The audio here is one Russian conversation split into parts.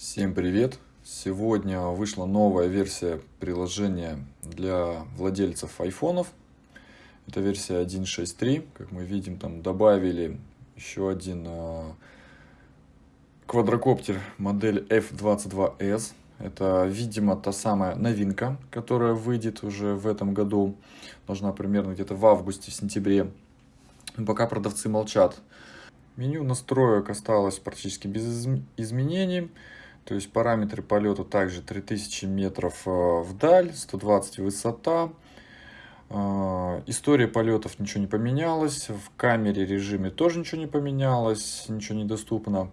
Всем привет! Сегодня вышла новая версия приложения для владельцев айфонов. Это версия 1.6.3. Как мы видим, там добавили еще один а, квадрокоптер модель F22S. Это, видимо, та самая новинка, которая выйдет уже в этом году. Должна примерно где-то в августе-сентябре. Пока продавцы молчат. Меню настроек осталось практически без изменений. То есть параметры полета также 3000 метров э, вдаль, 120 высота. Э, история полетов ничего не поменялась. В камере режиме тоже ничего не поменялось, ничего недоступно.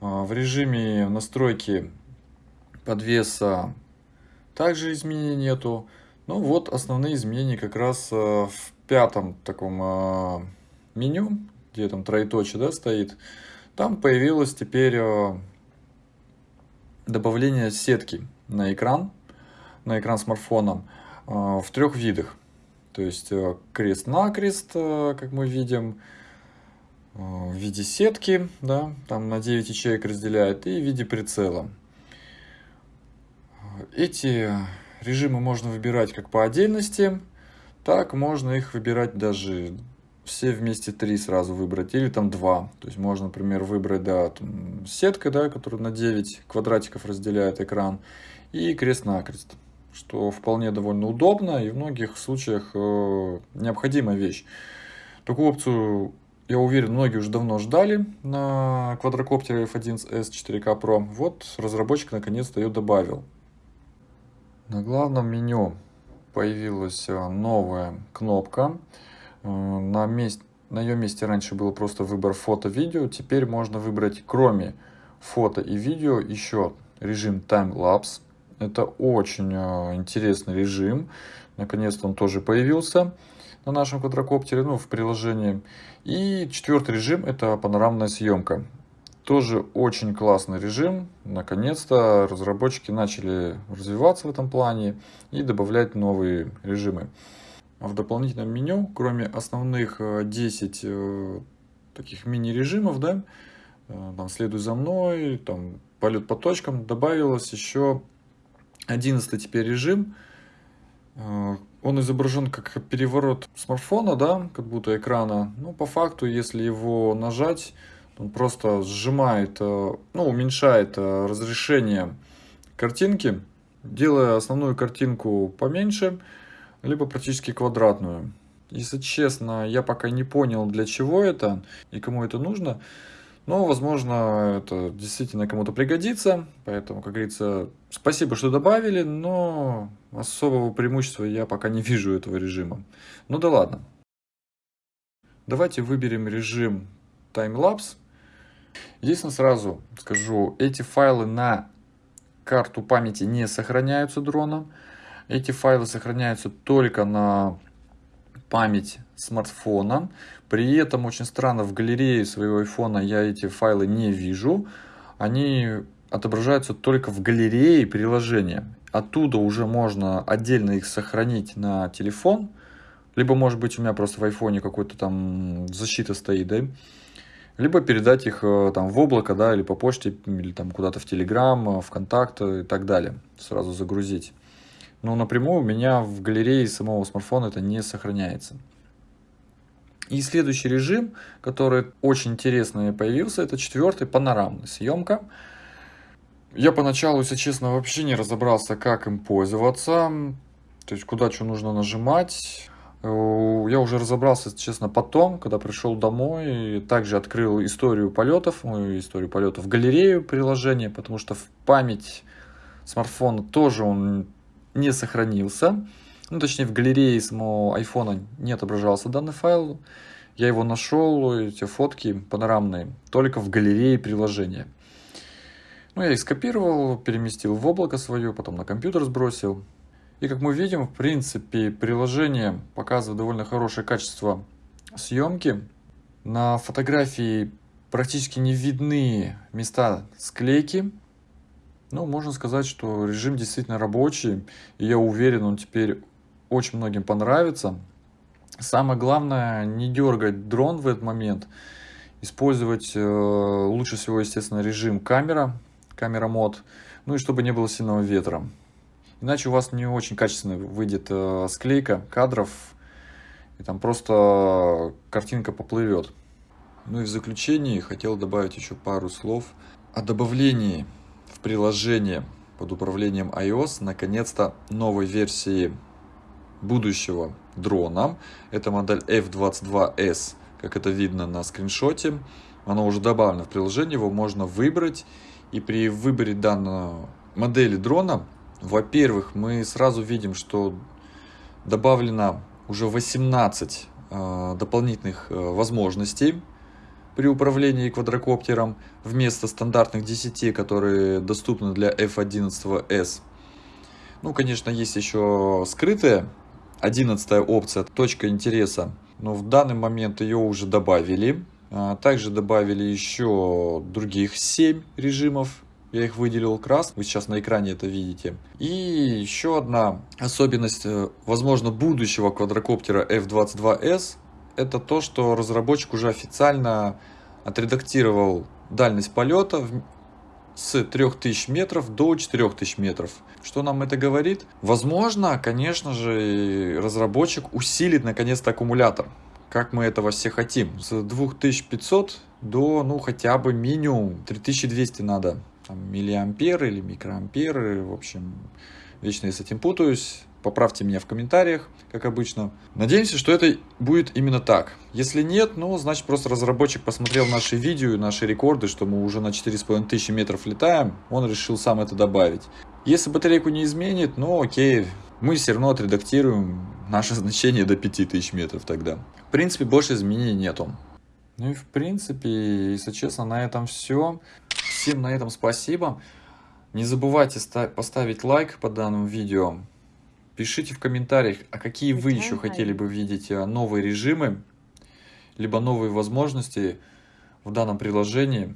Э, в режиме настройки подвеса также изменений нету. Ну вот основные изменения как раз в пятом таком меню, где там троеточие да, стоит. Там появилась теперь добавление сетки на экран, на экран смартфона э, в трех видах. То есть э, крест-накрест, э, как мы видим, в виде сетки, да, там на 9 ячеек разделяет, и в виде прицела. Эти режимы можно выбирать как по отдельности, так можно их выбирать даже все вместе три сразу выбрать, или там два. То есть можно, например, выбрать, да, там, сетка, да, которая на 9 квадратиков разделяет экран, и крест-накрест, что вполне довольно удобно и в многих случаях э, необходимая вещь. Такую опцию, я уверен, многие уже давно ждали на квадрокоптере F1S 4K Pro. Вот разработчик наконец-то ее добавил. На главном меню появилась э, новая кнопка на, месте, на ее месте раньше был просто выбор фото-видео, теперь можно выбрать кроме фото и видео еще режим Time-Lapse. Это очень э, интересный режим. Наконец-то он тоже появился на нашем квадрокоптере, ну, в приложении. И четвертый режим – это панорамная съемка. Тоже очень классный режим. Наконец-то разработчики начали развиваться в этом плане и добавлять новые режимы. В дополнительном меню, кроме основных 10 э, э, таких мини-режимов, да, э, там «Следуй за мной», там «Полет по точкам», добавилось еще 11 теперь режим. Он изображен как переворот смартфона, да, как будто экрана. Но по факту, если его нажать, он просто сжимает, ну, уменьшает разрешение картинки, делая основную картинку поменьше, либо практически квадратную. Если честно, я пока не понял, для чего это и кому это нужно. Но, возможно, это действительно кому-то пригодится. Поэтому, как говорится, спасибо, что добавили, но особого преимущества я пока не вижу этого режима. Ну да ладно. Давайте выберем режим таймлапс. Единственное, сразу скажу, эти файлы на карту памяти не сохраняются дроном. Эти файлы сохраняются только на память смартфона. При этом очень странно, в галерее своего айфона я эти файлы не вижу. Они отображаются только в галерее приложения. Оттуда уже можно отдельно их сохранить на телефон. Либо, может быть, у меня просто в айфоне какой-то там защита стоит, да? Либо передать их э, там в облако, да, или по почте, или там куда-то в Телеграм, в Контакт и так далее. Сразу загрузить но напрямую у меня в галерее самого смартфона это не сохраняется. И следующий режим, который очень интересный появился, это четвертый, панорамная съемка. Я поначалу, если честно, вообще не разобрался, как им пользоваться, то есть куда что нужно нажимать. Э, я уже разобрался, если честно, потом, когда пришел домой, также открыл историю полетов, мою историю полетов, галерею приложения, потому что в память смартфона тоже он не сохранился. Ну, точнее, в галерее самого айфона не отображался данный файл. Я его нашел, эти фотки панорамные, только в галерее приложения. Ну, я их скопировал, переместил в облако свое, потом на компьютер сбросил. И как мы видим, в принципе, приложение показывает довольно хорошее качество съемки. На фотографии практически не видны места склейки, ну, можно сказать, что режим действительно рабочий, и я уверен, он теперь очень многим понравится. Самое главное, не дергать дрон в этот момент, использовать э, лучше всего, естественно, режим камера, камера мод, ну и чтобы не было сильного ветра. Иначе у вас не очень качественно выйдет э, склейка кадров, и там просто картинка поплывет. Ну и в заключении хотел добавить еще пару слов о добавлении в приложение под управлением iOS наконец-то новой версии будущего дрона. Это модель F22S, как это видно на скриншоте. Оно уже добавлено в приложение, его можно выбрать. И при выборе данной модели дрона, во-первых, мы сразу видим, что добавлено уже 18 э, дополнительных э, возможностей при управлении квадрокоптером вместо стандартных 10, которые доступны для F11S. Ну, конечно, есть еще скрытая 11 опция, точка интереса, но в данный момент ее уже добавили. А, также добавили еще других 7 режимов. Я их выделил крас, вы сейчас на экране это видите. И еще одна особенность, э, возможно, будущего квадрокоптера F-22S, это то, что разработчик уже официально отредактировал дальность полета с 3000 метров до 4000 метров. Что нам это говорит? Возможно, конечно же, разработчик усилит наконец-то аккумулятор как мы этого все хотим. С 2500 до, ну, хотя бы минимум 3200 надо. Там, миллиамперы или микроамперы, в общем, вечно я с этим путаюсь. Поправьте меня в комментариях, как обычно. Надеемся, что это будет именно так. Если нет, ну, значит, просто разработчик посмотрел наши видео наши рекорды, что мы уже на 4500 метров летаем, он решил сам это добавить. Если батарейку не изменит, ну, окей, мы все равно отредактируем наше значение до 5000 метров тогда. В принципе, больше изменений нету. Ну и в принципе, если честно, на этом все. Всем на этом спасибо. Не забывайте поставить лайк под данным видео. Пишите в комментариях, а какие вы еще хотели бы видеть э, новые режимы, либо новые возможности в данном приложении,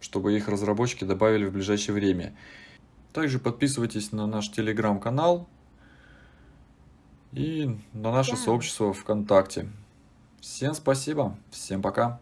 чтобы их разработчики добавили в ближайшее время. Также подписывайтесь на наш телеграм-канал, и на наше сообщество ВКонтакте. Всем спасибо, всем пока.